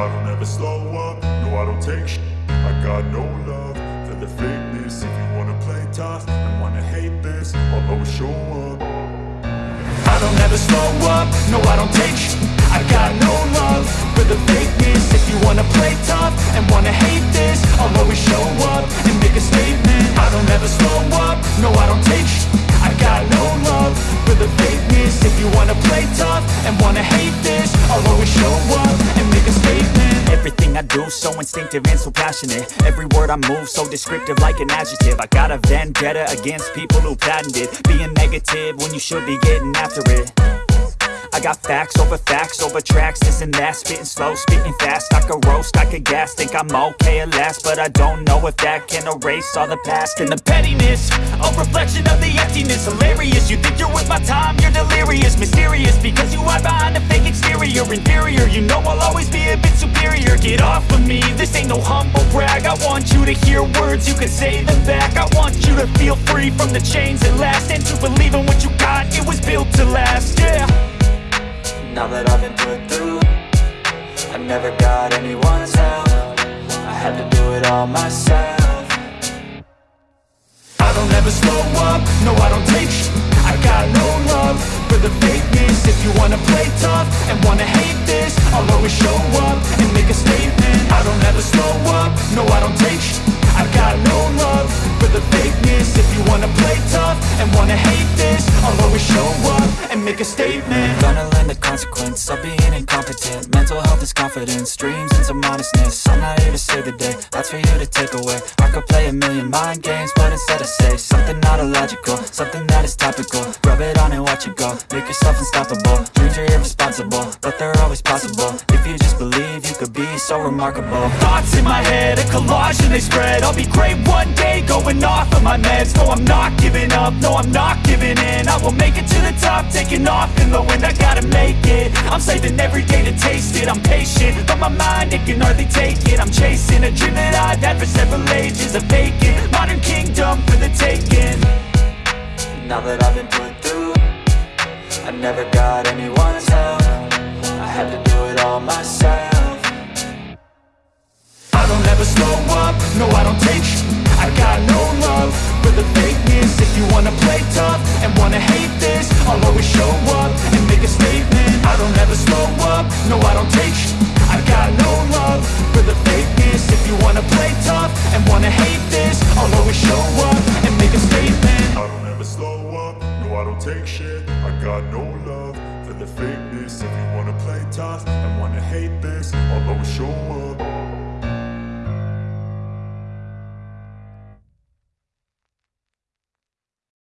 I don't ever slow up, no I don't take sh- I got no love for the fakeness. If you wanna play tough and wanna hate this I'll always show up. I don't ever slow up, no I don't take sh- I got no love for the fakeness. If you wanna play tough and wanna hate this do so instinctive and so passionate. Every word I move so descriptive like an adjective. I got a vendetta against people who patented Being negative when you should be getting after it. I got facts over facts over tracks, this and that. Spitting slow, spitting fast, I could roast, I could gas Think I'm okay at last, but I don't know if that can erase all the past. And the pettiness, a reflection of the emptiness exterior Inferior, you know I'll always be a bit superior. Get off of me, this ain't no humble brag. I want you to hear words, you can say them back. I want you to feel free from the chains that last. And to believe in what you got, it was built to last, yeah. Now that I've been put through I never got anyone's help. I had to do it all myself I don't ever slow up, no I don't take sh- I got no love for the fakeness. If you wanna play tough and wanna hate this I'll always show up and make a statement. I don't ever slow up, no I don't take sh- I got no love for the fakeness. If you wanna play tough and wanna hate this I'll always show up and make a statement. Gonna learn the consequence of being incompetent. Mental health is confidence, dreams and some honestness I'm not here to save the day, that's for you to take away. I could play a million mind games, but instead I say Something not illogical, something that is topical are irresponsible, but they're always possible. If you just believe, you could be so remarkable. Thoughts in my head, a collage and they spread. I'll be great one day, going off of my meds. No, I'm not giving up, no, I'm not giving in. I will make it to the top, taking off in the wind. I gotta make it, I'm saving every day to taste it. I'm patient, but my mind, it can hardly take it. I'm chasing a dream that I've had for several ages A vacant, modern kingdom for the taking. Now that I've been put through I never got anyone's slow up, no I don't take sh- I got no love. For the fakeness If you wanna play tough and wanna hate this I'll always show up and make a statement. I don't ever slow up, no I don't take sh- I got no love. For the fakeness If you wanna play tough and wanna hate this I'll always show up and make a statement. I don't ever slow up, no I don't take shit I got no love. For the fakeness If you wanna play tough and wanna hate this I'll always show